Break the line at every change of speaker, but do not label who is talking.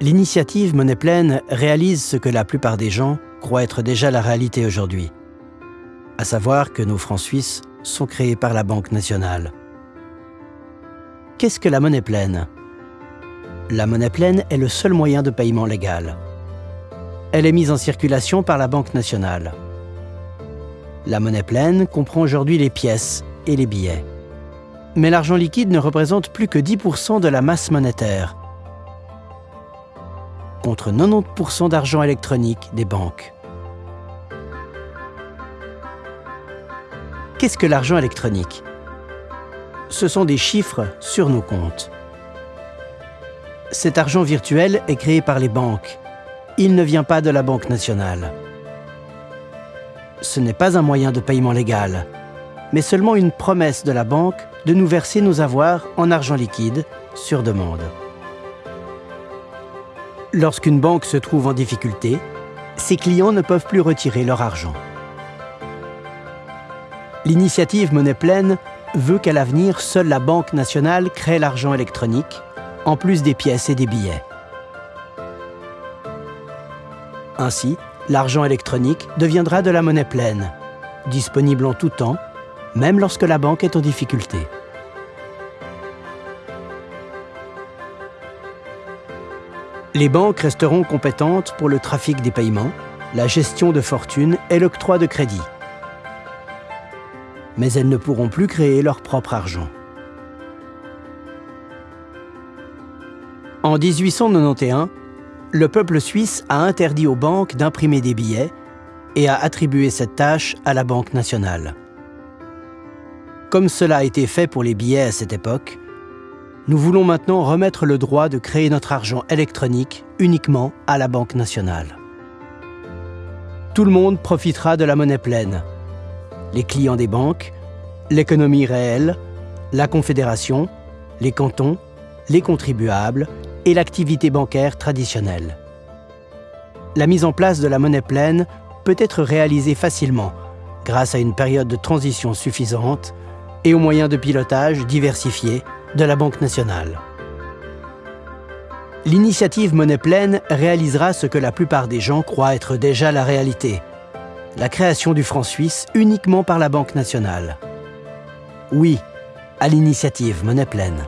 L'initiative Monnaie Pleine réalise ce que la plupart des gens croient être déjà la réalité aujourd'hui, à savoir que nos francs suisses sont créés par la Banque nationale. Qu'est-ce que la monnaie pleine La monnaie pleine est le seul moyen de paiement légal. Elle est mise en circulation par la Banque nationale. La monnaie pleine comprend aujourd'hui les pièces et les billets. Mais l'argent liquide ne représente plus que 10% de la masse monétaire, contre 90% d'argent électronique des banques. Qu'est-ce que l'argent électronique? Ce sont des chiffres sur nos comptes. Cet argent virtuel est créé par les banques. Il ne vient pas de la Banque nationale. Ce n'est pas un moyen de paiement légal, mais seulement une promesse de la banque de nous verser nos avoirs en argent liquide sur demande. Lorsqu'une banque se trouve en difficulté, ses clients ne peuvent plus retirer leur argent. L'initiative Monnaie Pleine veut qu'à l'avenir, seule la Banque nationale crée l'argent électronique, en plus des pièces et des billets. Ainsi, l'argent électronique deviendra de la monnaie pleine, disponible en tout temps, même lorsque la banque est en difficulté. Les banques resteront compétentes pour le trafic des paiements, la gestion de fortune et l'octroi de crédit mais elles ne pourront plus créer leur propre argent. En 1891, le peuple suisse a interdit aux banques d'imprimer des billets et a attribué cette tâche à la Banque nationale. Comme cela a été fait pour les billets à cette époque, nous voulons maintenant remettre le droit de créer notre argent électronique uniquement à la Banque nationale. Tout le monde profitera de la monnaie pleine, les clients des banques, l'économie réelle, la Confédération, les cantons, les contribuables et l'activité bancaire traditionnelle. La mise en place de la monnaie pleine peut être réalisée facilement grâce à une période de transition suffisante et aux moyens de pilotage diversifiés de la Banque nationale. L'initiative Monnaie pleine réalisera ce que la plupart des gens croient être déjà la réalité – la création du franc suisse uniquement par la Banque nationale. Oui, à l'initiative Monnaie Pleine.